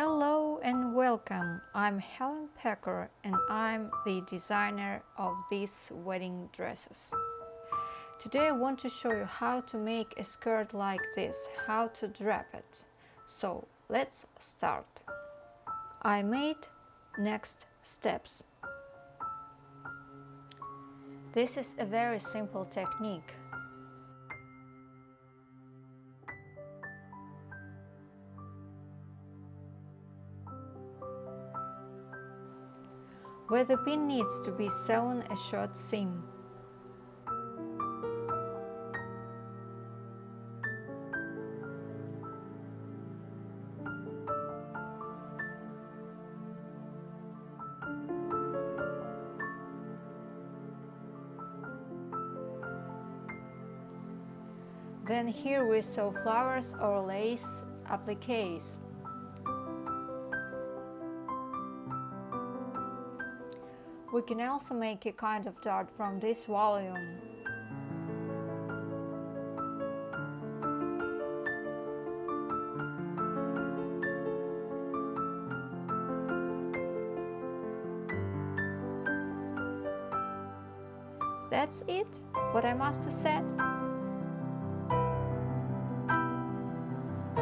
Hello and welcome. I'm Helen Pecker and I'm the designer of these wedding dresses. Today I want to show you how to make a skirt like this, how to drape it. So let's start. I made next steps. This is a very simple technique. Where the pin needs to be sewn a short seam. Then here we sew flowers or lace appliques. We can also make a kind of dart from this volume. That's it, what I must have said.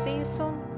See you soon.